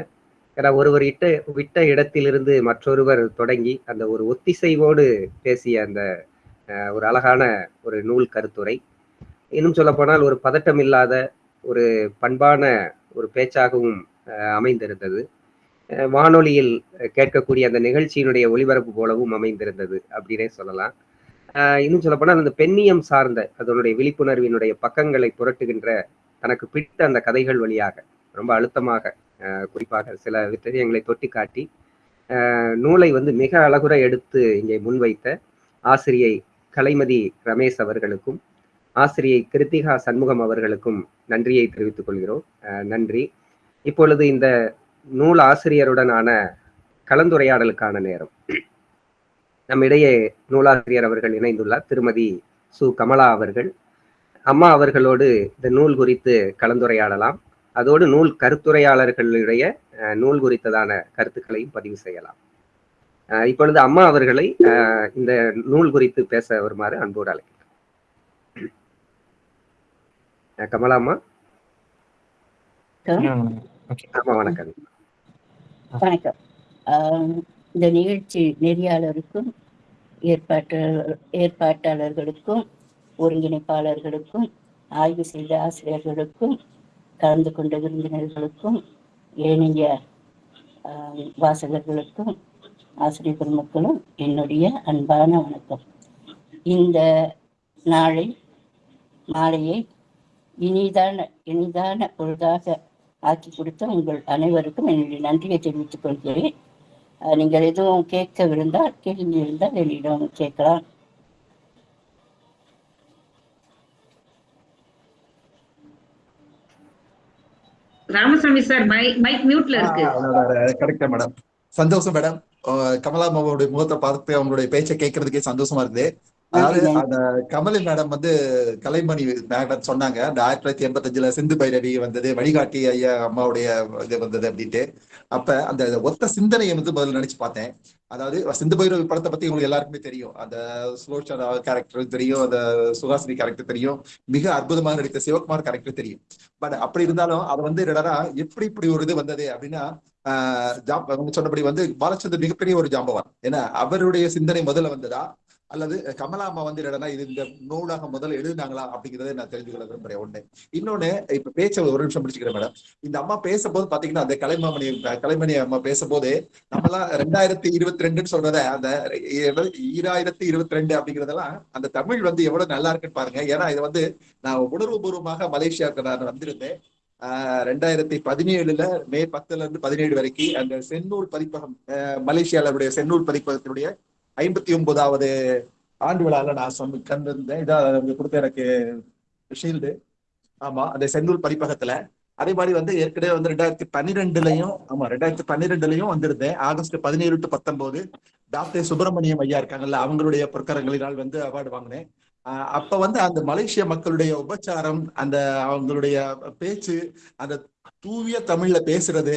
ஏன்னா ஒருவர் இட்ட விட்ட இடத்திலிருந்து மற்றொருவர் தொடங்கி அந்த ஒரு ஒத்திசைவோடு பேசிய அந்த ஒரு அழகான ஒரு நூல் கருத்துரை. இன்னும் சொல்ல போனால் ஒரு பதட்டம் இல்லாத ஒரு பண்பான ஒரு பேச்சாகவும் அமைந்திருந்தது. வானொலியில் கேட்கக்கூடிய அந்த நிகழ்ச்சியினுடைய ஒளிபரப்பு போலவும் அமைந்திருந்தது அப்படின்னே சொல்லலாம். இன்னும் சொல்ல போனால் அந்த பெண்ணியம் சார்ந்த அதனுடைய விழிப்புணர்வினுடைய பக்கங்களை புரட்டுகின்ற தனக்கு பிடித்த அந்த கதைகள் வழியாக ரொம்ப அழுத்தமாக குறிப்பாக சில விஷயங்களை தொட்டி காட்டி நூலை வந்து மிக அழகுற எடுத்து இங்கே முன்வைத்த ஆசிரியை கலைமதி ரமேஷ் அவர்களுக்கும் ஆசிரியை கிருத்திகா சண்முகம் அவர்களுக்கும் நன்றியை தெரிவித்துக் கொள்கிறோம். நன்றி. இப்பொழுது இந்த நூல் ஆசிரியருடனான கலந்துரையாடலுக்கான நேரம். நம்மிடையே நூலாசிரியர் அவர்கள் இணைந்துள்ளார் திருமதி சு. கமலா அவர்கள். அம்மா அவர்களோடு இந்த நூல் குறித்து கலந்துரையாடலாம். அதோடு நூல் கருத்துரையாளர்களுடைய அஹ், நூல் குறித்ததான கருத்துக்களையும் பதிவு செய்யலாம். இப்பொழுது அம்மா அவர்களை இந்த நூல் குறித்து பேச வருமாறு அன்போடு அழைக்கிறேன் கமலா அம்மா? அம்மா வணக்கம். வணக்கம். ஆம், இந்த நிகழ்ச்சி நெறியாளருக்கும் ஏற்பாட்டாளர் ஏற்பாட்டாளர்களுக்கும் ஒருங்கிணைப்பாளர்களுக்கும் ஆய்வு செய்த ஆசிரியர்களுக்கும் கலந்து கொண்ட விருந்தினர்களுக்கும் ஏனைய ஆம், வாசகர்களுக்கும் ஆசிரியர் பெருமக்களும் என்னுடைய அன்பான வணக்கம். இந்த நாளை மாலையை இனிதான இனிதான பொழுதாக ஆக்கி கொடுத்த உங்கள் அனைவருக்கும் என்னுடைய நன்றியை தெரிவித்துக் கொள்கிறேன். நீங்கள் எதுவும் கேட்க விருந்தால் கேள்வி இருந்தால் என்னிடம் கேட்கலாம். ராமசாமி சார் மைக் மியூட்ல இருக்கு. கரெக்டா மேடம். சந்தோஷம் மேடம். கமலா அம்மாவோட முகத்தை பார்த்து அவங்களுடைய பேச்சை கேட்கறதுக்கே சந்தோஷமா இருக்குது அதாவது. அந்த கமலி மேடம் வந்து கலைமணி மேடம் சொன்னாங்க. அந்த ஆயிரத்தி தொள்ளாயிரத்தி எண்பத்தஞ்சுல சிந்து பைரவி வந்தது வழிகாட்டி ஐயா அம்மாவுடைய இது வந்தது அப்படின்ட்டு. அப்ப அந்த ஒத்த சிந்தனையை வந்து முதல்ல நினைச்சு பார்த்தேன். அதாவது சிந்து பைரவி படத்தை பத்தி உங்களுக்கு எல்லாருக்குமே தெரியும். அந்த சுலோச்சனா கேரக்டர் தெரியும் அந்த சுஹாசினி கேரக்டர் தெரியும். மிக அற்புதமாக நடித்த சிவகுமார் கேரக்டர் தெரியும். பட் அப்படி இருந்தாலும் அது வந்து என்னடா எப்படி இப்படி ஒரு இது வந்தது அப்படின்னா அவங்க சொன்னபடி வந்து பாலச்சந்தர் மிகப்பெரிய ஒரு ஜாம்பவான். ஏன்னா அவருடைய சிந்தனை முதல்ல வந்ததா? அல்லது கமலா அம்மா வந்து என்னடா இது இந்த நூலாக முதல்ல எழுதினாங்களா? அப்படிங்கறத நான் தெரிஞ்சுக்கொள்ள விரும்புறேன் ஒண்ணு இன்னொன்னு இப்ப பேச்ச ஒரு நிமிஷம் முடிச்சுக்கிறேன் மேடம். இந்த அம்மா பேசும்போது பாத்தீங்கன்னா அந்த கலைமாமணி கலைமணி அம்மா பேசும்போது நம்மலாம் ரெண்டாயிரத்தி இருபத்தி ரெண்டுன்னு சொல்றத அந்த ஈராயிரத்தி இருபத்தி ரெண்டு அப்படிங்கறதெல்லாம் அந்த தமிழ் வந்து எவ்வளவு நல்லா இருக்குன்னு பாருங்க. ஏன்னா இது வந்து நான் உணர்வுபூர்வமாக மலேசியாவுக்கு நான் வந்திருந்தேன். ரெண்டாயிரத்தி பதினேழுல மே பத்துல இருந்து பதினேழு வரைக்கும் அந்த செந்நூல் பதிப்பகம் ஆஹ் மலேசியாவுடைய செந்நூல் பதிப்பகத்தினுடைய ஐம்பத்தி ஒன்பதாவது ஆண்டு விழால நான் சொன்ன கண்டிருந்தேன். இதான் அவங்க கொடுத்த எனக்கு ஷீல்டு ஆமா அந்த செந்நூல் பதிப்பகத்துல. அதே மாதிரி வந்து ஏற்கனவே வந்து ரெண்டாயிரத்தி பன்னிரெண்டுலயும் ஆமா ரெண்டாயிரத்தி பன்னிரெண்டுலயும் வந்திருந்தேன். ஆகஸ்ட் பதினேழு டு பத்தொன்பது டாக்டர் சுப்பிரமணியம் ஐயா இருக்காங்கல்ல அவங்களுடைய பொற்கரங்களினால் வந்து அவார்டு வாங்கினேன். அப்ப வந்து அந்த மலேசிய மக்களுடைய உபச்சாரம் அந்த அவங்களுடைய பேச்சு அந்த தூய தமிழ்ல பேசுறது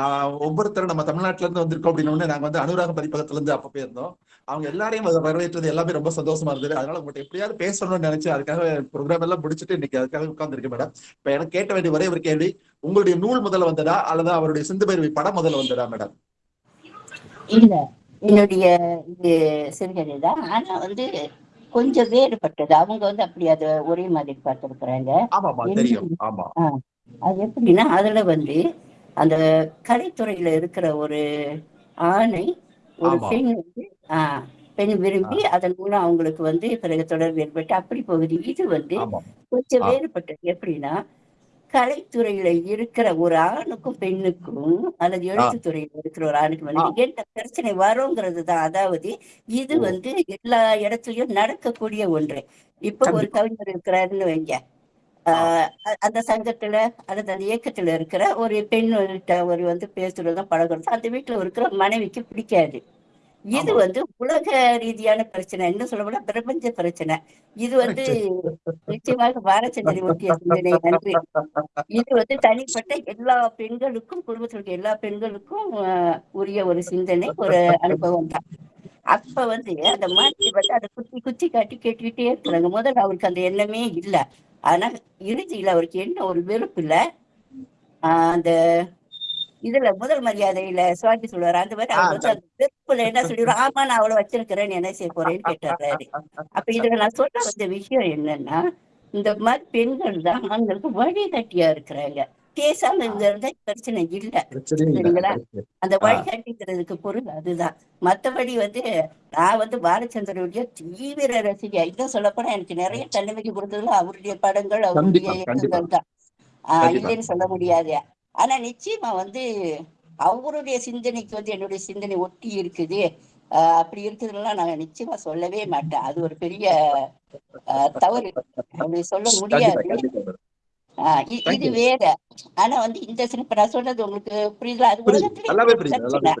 ஆஹ் ஒவ்வொருத்தரும் நம்ம தமிழ்நாட்டுல இருந்து வந்திருக்கோம் அப்படின்னு நாங்க வந்து அனுராக பதிப்பகத்துல இருந்து அப்ப போயிருந்தோம். அவங்க எல்லாரையும் அதை வரவேற்றது எல்லாமே ரொம்ப சந்தோஷமா இருந்தது. அதனால உங்கள்கிட்ட எப்படியாவது பேசணும்னு நினைச்சு அதுக்காக ப்ரோக்ராம் எல்லாம் முடிச்சுட்டு இன்னைக்கு அதுக்காக உட்கார்ந்துருக்கேன் மேடம் இப்ப எனக்கு கேட்ட வேண்டிய ஒரே ஒரு கேள்வி உங்களுடைய நூல் முதல்ல வந்ததா அல்லது அவருடைய சிந்து பைரவி படம் முதல்ல வந்ததா மேடம் இல்ல என்னுடைய இது சிறுகதை தான் ஆனா வந்து கொஞ்சம் வேறுபட்டது. அவங்க வந்து அப்படி அதை ஒரே மாதிரி பார்த்திருக்கிறாங்க. அது எப்படின்னா அதுல வந்து அந்த கலைத்துறையில இருக்கிற ஒரு ஆணை ஒரு. பெண் வந்து ஆஹ் பெண் விரும்பி அதன் மூலம் அவங்களுக்கு வந்து பிறகு தொடர்பு ஏற்பட்டு அப்படி போகுது. இது வந்து கொஞ்சம். வேறுபட்டது. எப்படின்னா கலைத்துறையில இருக்கிற ஒரு ஆணுக்கும் பெண்ணுக்கும் அல்லது எழுத்துத்துறையில இருக்கிற ஒரு ஆணுக்கும் வந்து என்ன பிரச்சனை வருங்கிறது தான். அதாவது இது. வந்து எல்லா இடத்துலயும் நடக்கக்கூடிய ஒன்று. இப்ப ஒரு. கவிஞர் இருக்கிறாருன்னு வைங்க. ஆஹ் அந்த சங்கத்துல அல்லது அந்த இயக்கத்துல இருக்கிற ஒரு பெண் ஒரு வந்து பேசுறதும் பழகுறதும் அந்த வீட்டுல இருக்கிற மனைவிக்கு பிடிக்காது. இது. வந்து உலக ரீதியான பிரச்சனை. இன்னும் சொல்ல போனா பிரபஞ்ச பிரச்சனை. இது வந்து நிச்சயமாக பாரச்சந்திரி ஒட்டிய சிந்தனை. நன்றி. இது வந்து தனிப்பட்ட எல்லா பெண்களுக்கும் குடும்பத்தில் இருக்க எல்லா பெண்களுக்கும் உரிய ஒரு சிந்தனை ஒரு அனுபவம் தான். அப்ப வந்து அந்த மாதிரி வந்து அதை குத்தி குத்தி காட்டி கேட்டுக்கிட்டே இருக்கிறாங்க முதல்ல அவருக்கு அந்த எண்ணமே இல்ல. ஆனா இறுதியில அவருக்கு என்ன ஒரு வெறுப்பு இல்ல? ஆஹ், அந்த இதுல முதல் மரியாதையில சுவாமி சொல்லுவாரு. அந்த மாதிரி அவர் வந்து அந்த வெறுப்புல என்ன சொல்லிடுவார்? ஆமா நான் அவளை வச்சிருக்கிறேன் என்ன செய்ய போறேன்னு கேட்டுறாரு அப்ப இதுல நான் சொல்ல வந்த விஷயம் என்னன்னா இந்த மாதிரி பெண்கள் தான் ஆண்களுக்கு வழிகாட்டியா இருக்கிறாங்க. பேசாம இருந்தா பிரச்சனை இல்ல. சரிங்களா? அந்த. வழிகாட்டிங்கிறதுக்கு பொருள் அதுதான். மத்தபடி வந்து நான் வந்து பாலச்சந்திரனுடைய தீவிர ரசிகை இன்னும் சொல்லப்போனா எனக்கு நிறைய தன்னம்பிக்கை கொடுத்ததுல அவருடைய படங்கள் அவருடைய. இயக்கங்கள் தான். இல்லைன்னு சொல்ல முடியாது. ஆனா நிச்சயமா வந்து அவருடைய சிந்தனைக்கு வந்து என்னுடைய சிந்தனை ஒட்டி இருக்குது. அப்படி இருக்குதுலாம் நான் நிச்சயமா சொல்லவே மாட்டேன். அது ஒரு பெரிய தவறு. அப்படி சொல்ல முடியாது. இது. வேற. ஆனா வந்து இந்த இப்ப நான் சொல்றது உங்களுக்கு புரியுதா? அது உலகத்திலே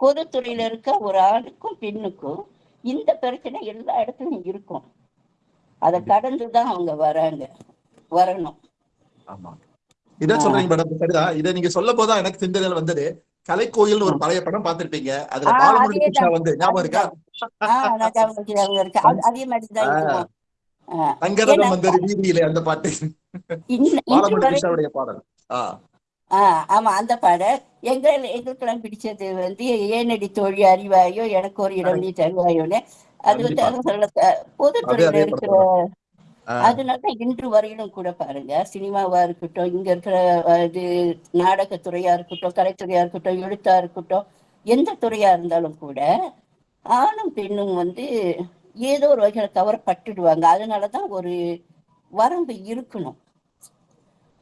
பொதுத்துறையில இருக்க ஒரு ஆணுக்கும் பெண்ணுக்கும் இந்த பிரச்சனை எல்லா இடத்துலயும் இருக்கும். அதை கடந்துதான் அவங்க வராங்க வரணும். ஆமா. இதான் சொல்றீங்க மேடம் சரிதான் இதை நீங்க சொல்ல போதான் எனக்கு சிந்தனையில வந்தது. கலைக்கோயில் ஒரு பழைய படம் பார்த்திருப்பீங்க. அதுல பாலமுருகன். கிருஷ்ணா வந்து ஞாபகம் இருக்கா? அது- மாதிரிதான் ஏன்னா, வந்தது வீதியிலே அந்த பாட்டு. பாலமுருகன் கிருஷ்ணாவுடைய பாடல். ஆமா அந்த பாடல். எங்க எங்களுக்கெல்லாம் பிடிச்சது வந்து ஏனடி தோழி அறிவாயோ எனக்கு ஒரு இடம் நீ தருவாயோன்னு. அது வந்து பொதுத்துறையில இருக்கிற அதனாலதான் அதனால இன்று வரையிலும் கூட பாருங்க சினிமாவா இருக்கட்டும் இங்க இருக்கிற இது நாடகத்துறையா இருக்கட்டும் கலைத்துறையா இருக்கட்டும் எழுத்தா இருக்கட்டும் எந்த துறையா இருந்தாலும் கூட ஆணும் பெண்ணும் வந்து ஏதோ ஒரு வகையில கவரப்பட்டுடுவாங்க அதனாலதான் ஒரு வரம்பு இருக்கணும்.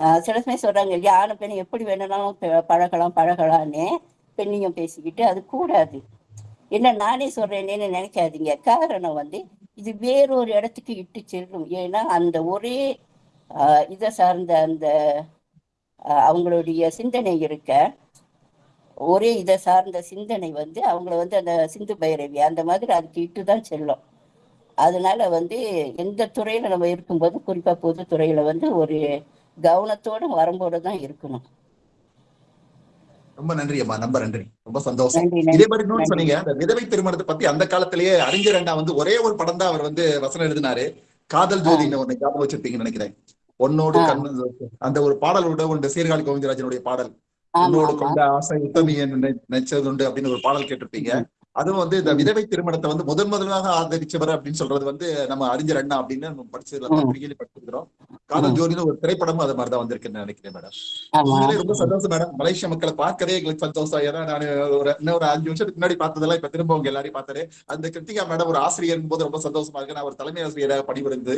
ஆஹ் சில சமயம் சொல்றாங்க இல்லையா ஆணும் பெண்ணும் எப்படி வேணும்னாலும் பழகலாம் பழகலான்னு பெண்ணையும் பேசிக்கிட்டு அது கூடாது. என்ன நானே சொல்றேன்னு நினைக்காதீங்க. காரணம் வந்து இது வேறொரு இடத்துக்கு இட்டு செல்லும். ஏன்னா அந்த ஒரே இதை சார்ந்த அந்த அவங்களுடைய சிந்தனை இருக்க ஒரே இதை சார்ந்த சிந்தனை வந்து அவங்கள வந்து அந்த சிந்து பைரவி அந்த மாதிரி அதுக்கு இட்டு தான் செல்லும். அதனால வந்து எந்த துறையில நம்ம இருக்கும்போது குறிப்பா பொது துறையில வந்து ஒரு கவனத்தோட வரம்போட தான் இருக்கணும். ரொம்ப நன்றி அம்மா ரொம்ப நன்றி. ரொம்ப சந்தோஷம். இதே மாதிரி இன்னொன்னு நன்றி. சொன்னீங்க அந்த விதவை திருமணத்தை பத்தி அந்த காலத்திலேயே அறிஞர் அண்ணா வந்து ஒரே ஒரு படம் தான் அவர் வந்து வசனம் எழுதினாரு. காதல் ஜோதின்னு ஒண்ணு ஞாபகம் வச்சிருப்பீங்கன்னு நினைக்கிறேன். பொன்னோடு ஆ. கண் அந்த ஒரு பாடலோட உண்டு சீர்காழி கோவிந்தராஜனுடைய பாடல். உன்னோடு கொண்ட ஆசை உத்தமியன் நினைச்சது உண்டு அப்படின்னு ஒரு பாடல் கேட்டிருப்பீங்க. அதுவும் வந்து இந்த விதவை திருமணத்தை வந்து முதன் முதலாக ஆதரிச்சவர் அப்படின்னு சொல்றது வந்து நம்ம அறிஞர் அண்ணா அப்படின்னு நம்ம படிச்சதுல ம், பத்திரிகையில படிச்சிருக்கிறோம். காதல். ஜோதின்னு ஒரு திரைப்படமும் அது மாதிரிதான் வந்திருக்குன்னு நினைக்கிறேன் மேடம். ரொம்ப சந்தோஷம் மேடம். மலேசியா மக்களை பார்க்கவே எங்களுக்கு சந்தோஷம். ஏன்னா நான் ஒரு இன்னும் ஒரு அஞ்சு வருஷத்துக்கு முன்னாடி பார்த்ததெல்லாம் இப்ப திரும்ப உங்க எல்லாரையும் பார்த்தேன் அந்த கிருத்திகா மேடம் ஒரு ஆசிரியர் போது ரொம்ப சந்தோஷமா இருக்கு. நான் ஒரு தலைமை ஆசிரியராக பணிபுரிந்து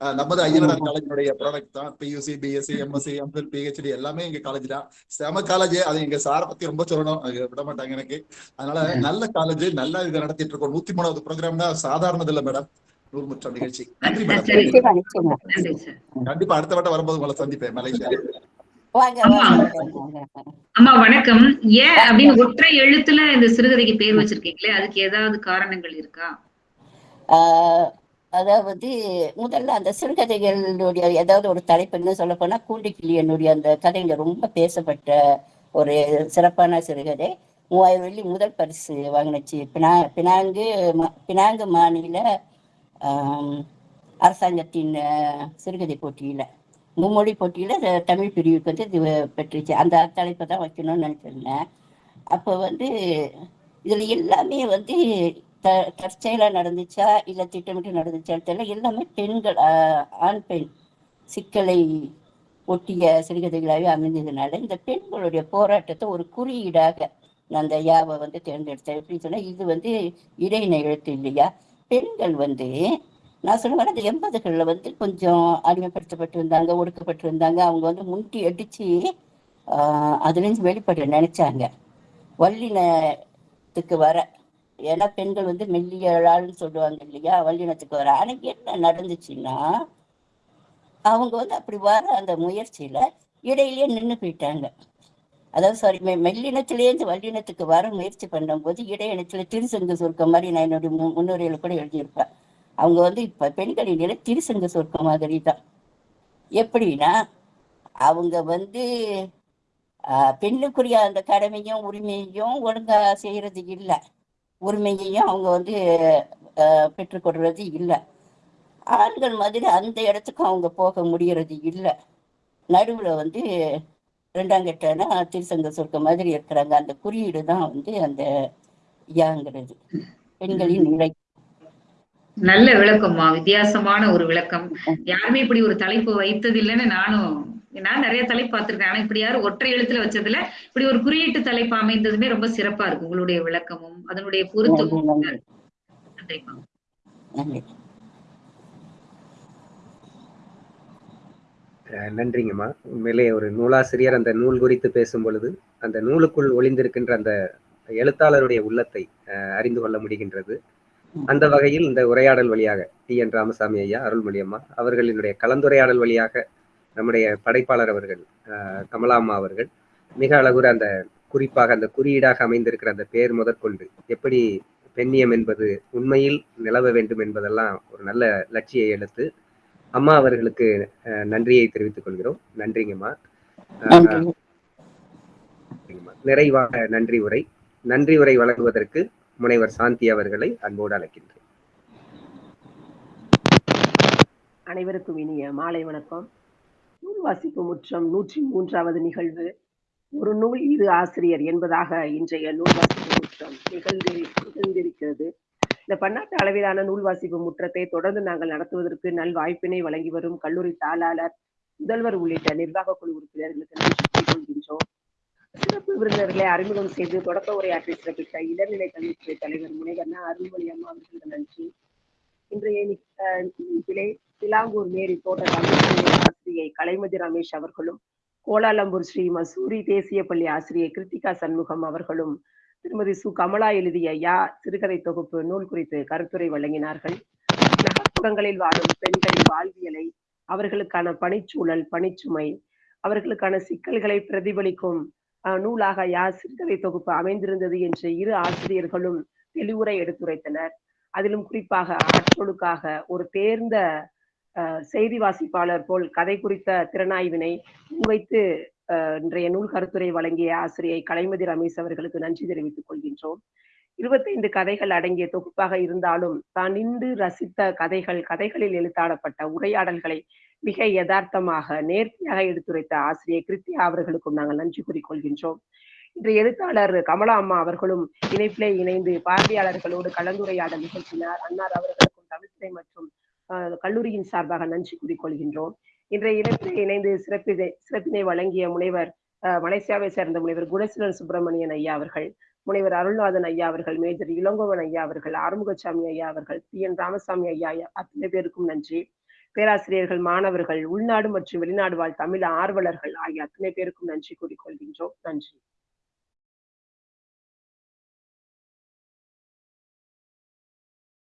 நமது ஐயனார் காலேஜினுடைய ப்ராடக்ட் தான். PUC BSc MSc ML PhD எல்லாமே எங்க காலேஜ் தான். செம காலேஜ் அது எங்க சாரை பத்தி ரொம்ப சொல்லணும். அது விட மாட்டாங்க எனக்கு. அதனால நல்ல காலேஜ் நல்லா இதை நடத்திட்டு இருக்கோம். நூத்தி மூணாவது ப்ரோக்ராம்னா சாதாரணது இல்ல மேடம் நூறு முற்றம் நிகழ்ச்சி. நன்றி மேடம் கண்டிப்பா அடுத்த வட்டம் வரும்போது உங்களை சந்திப்பேன். மலேசியா. அம்மா. வணக்கம். ஏன் அப்படின்னு ஒற்றை எழுத்துல இந்த சிறுகதைக்கு பேர் வச்சிருக்கீங்களே? அதுக்கு ஏதாவது காரணங்கள் இருக்கா? அதாவது முதல்ல அந்த சிறுகதைகளுடைய ஏதாவது ஒரு தலைப்புன்னு சொல்ல போனா கூண்டிக்கிளியனுடைய அந்த கதையில ரொம்ப பேசப்பட்ட ஒரு சிறப்பான சிறுகதை. மூவாயிரம் வெள்ளி முதல் பரிசு வாங்கினுச்சு. பினா பினாங்கு பினாங்கு மாநில அரசாங்கத்தின் சிறுகதை போட்டியில. மும்மொழி போட்டியில தமிழ் பிரிவுக்கு வந்து இது பெற்றுச்சு. அந்த தலைப்பை தான் வைக்கணும்னு நினைச்சிருந்தேன். அப்போ வந்து இதுல எல்லாமே வந்து த தற்செயலா நடந்துச்சா? இல்ல திட்டமிட்டு நடந்துச்சா? தெரியல. எல்லாமே பெண்கள் ஆண் பெண் சிக்கலை ஒட்டிய சிறுகதைகளாகவே அமைந்ததுனால இந்த பெண்களுடைய போராட்டத்தை ஒரு குறியீடாக நான் அந்த யாவை வந்து தேர்ந்தெடுத்தேன் எப்படின்னு சொன்னா இது வந்து இடையின எழுத்து இல்லையா? பெண்கள் வந்து நான் சொல்லுவேன் அந்த எண்பதுகளில் வந்து கொஞ்சம் அடிமைப்படுத்தப்பட்டு இருந்தாங்க ஒடுக்கப்பட்டு இருந்தாங்க அவங்க வந்து முண்டி அடிச்சு அதுலேருந்து வெளிப்பட நினைச்சாங்க. வல்லினத்துக்கு வர ஏன்னா பெண்கள் வந்து மெல்லியழாள்னு சொல்லுவாங்க இல்லையா? வல்லினத்துக்கு வர ஆனா என்ன நடந்துச்சுன்னா அவங்க வந்து அப்படி வர அந்த முயற்சியில இடையிலேயே நின்று போயிட்டாங்க. அதாவது சாரி மெல்லினத்திலேருந்து வல்லினத்துக்கு வர முயற்சி பண்ணும்போது இடையினத்துல திருசங்கு சுருக்கம் மாதிரி நான் என்னுடைய மு- முன்னுரையில கூட எழுதியிருப்பேன். அவங்க வந்து இப்ப பெண்களின் நிலை திருசங்க சொர்க்கம் மாதிரி தான். எப்படின்னா அவங்க வந்து ஆஹ், பெண்ணுக்குரிய அந்த கடமையும் உரிமையும் ஒழுங்கா செய்யறது இல்லை. உரிமையையும் அவங்க வந்து ஆஹ், பெற்றுக்கொள்றது இல்லை. ஆண்கள் மாதிரி அந்த இடத்துக்கும் அவங்க போக முடியறது இல்லை. நடுவுல வந்து ரெண்டாம் கெட்டனா திருசங்க சொர்க்க மாதிரி இருக்கிறாங்க. அந்த குறியீடு தான் வந்து அந்த யாங்கிறது. பெண்களின் நிலை நல்ல விளக்கம்மா வித்தியாசமான ஒரு விளக்கம். யாருமே இப்படி ஒரு தலைப்பு வைத்தது இல்லைன்னு நானும் நான் நிறைய தலைப்பு பார்த்திருக்கேன். ஆனா இப்படி யாரும் ஒற்றை எழுத்துல வச்சதுல இப்படி ஒரு குறியீட்டு தலைப்பு அமைந்ததுமே ரொம்ப சிறப்பா இருக்கு. உங்களுடைய விளக்கமும் அதனுடைய பொருத்தமும். நன்றி நன்றிம்மா நன்றி அஹ் நன்றிங்கம்மா. உண்மையிலே ஒரு நூலாசிரியர் அந்த நூல் குறித்து பேசும் பொழுது அந்த நூலுக்குள் ஒளிந்திருக்கின்ற அந்த எழுத்தாளருடைய உள்ளத்தை அஹ், அறிந்து கொள்ள முடிகின்றது. அந்த வகையில் இந்த உரையாடல் வழியாக டி. என். ராமசாமி ஐயா அருள்மொழி அம்மா அவர்களினுடைய கலந்துரையாடல் வழியாக நம்முடைய படைப்பாளர் அவர்கள் கமலா அம்மா அவர்கள் மிக அழகுற அந்த குறிப்பாக அந்த குறியீடாக அமைந்திருக்கிற அந்த பெயர் முதற்கொண்டு எப்படி பெண்ணியம் என்பது உண்மையில் நிலவ வேண்டும் என்பதெல்லாம் ஒரு நல்ல லட்சிய எழுத்து அம்மா அவர்களுக்கு நன்றியை தெரிவித்துக் கொள்கிறோம். நன்றிங்கம்மா. நிறைவாக நன்றி உரை. நன்றி உரை வழங்குவதற்கு முனைவர் சாந்தி அவர்களை அன்போடு அழைக்கின்றேன். அனைவருக்கும் இனிய மாலை வணக்கம். நூல் வாசிப்பு முற்றம் நூற்றி மூன்றாவது நிகழ்வு. ஒரு நூல் இரு ஆசிரியர் என்பதாக இன்றைய நூல் வாசிப்பு முற்றம் நிகழ்ந்து நிகழ்ந்திருக்கிறது. இந்த பன்னாட்டு அளவிலான நூல் வாசிப்பு முற்றத்தை தொடர்ந்து நாங்கள் நடத்துவதற்கு நல் வாய்ப்பினை வழங்கி வரும் கல்லூரி தாளாளர் முதல்வர் உள்ளிட்ட நிர்வாக குழு உறுப்பினர்களுக்கு நன்றி கொள்கின்றோம். சிறப்பு விருந்தினர்களை அறிமுகம் செய்து தொடக்க உரையாற்றி சிறப்பித்த இளநிலை கல்வித்துறை தலைவர் முனைவர் அருள்மொழி அம்மா அவர்களுக்கு நன்றி. இன்றைய நிகழ்ச்சியிலே சிலாங்கூர் மேரி தோட்ட ஆசிரியை கலைமதி ரமேஷ் அவர்களும் கோலாலம்பூர் ஸ்ரீ மசூரி தேசிய பள்ளி ஆசிரியை கிருத்திகா சண்முகம் அவர்களும் திருமதி சு. கமலா எழுதிய யா சிறுகதை தொகுப்பு நூல் குறித்து கருத்துரை வழங்கினார்கள். நகர்ப்புறங்களில் வாழும் பெண்களின் வாழ்வியலை அவர்களுக்கான பணிச்சூழல் பணிச்சுமை அவர்களுக்கான சிக்கல்களை பிரதிபலிக்கும் நூலாக யார் சிறுகதை தொகுப்பு அமைந்திருந்தது என்று இரு ஆசிரியர்களும் தெளிவுரை எடுத்துரைத்தனர். அதிலும் குறிப்பாக ஆற்றொழுக்காக ஒரு தேர்ந்த செய்தி வாசிப்பாளர் போல் கதை குறித்த திறனாய்வினை முன்வைத்து அஹ், இன்றைய நூல் கருத்துரை வழங்கிய ஆசிரியை கலைமதி ரமேஷ் அவர்களுக்கு நன்றி தெரிவித்துக் கொள்கின்றோம். இருபத்தைந்து கதைகள் அடங்கிய தொகுப்பாக இருந்தாலும் தான் நின்று ரசித்த கதைகள் கதைகளில் எழுத்தாடப்பட்ட உரையாடல்களை மிக யதார்த்தமாக நேர்த்தியாக எடுத்துரைத்த ஆசிரியை கிருத்தியா அவர்களுக்கும் நாங்கள் நன்றி கூறிக்கொள்கின்றோம். இன்று எழுத்தாளர் கமலா அம்மா அவர்களும் இணைப்பிலே இணைந்து பார்வையாளர்களோடு கலந்துரையாடல் நிகழ்த்தினார். அன்னார் அவர்களுக்கும் தமிழ்துறை மற்றும் கல்லூரியின் சார்பாக நன்றி கூறிக்கொள்கின்றோம். இன்றைய இணைப்பிலே இணைந்து சிறப்பினை சிறப்பினை வழங்கிய முனைவர் அஹ், மலேசியாவை சேர்ந்த முனைவர் குணசீலன் சுப்பிரமணியன் ஐயா அவர்கள் முனைவர் அருள்நாதன் ஐயா அவர்கள் மேஜர் இளங்கோவன் ஐயா அவர்கள் ஆறுமுகசாமி ஐயா அவர்கள் பி. என். ராமசாமி ஐயா ஐயா அத்தனை பேருக்கும் நன்றி. பேராசிரியர்கள் மாணவர்கள் உள்நாடு மற்றும் வெளிநாடு வாழ் தமிழ் ஆர்வலர்கள் ஆகிய அத்தனை பேருக்கும் நன்றி கூறிக்கொள்கின்றோம். நன்றி.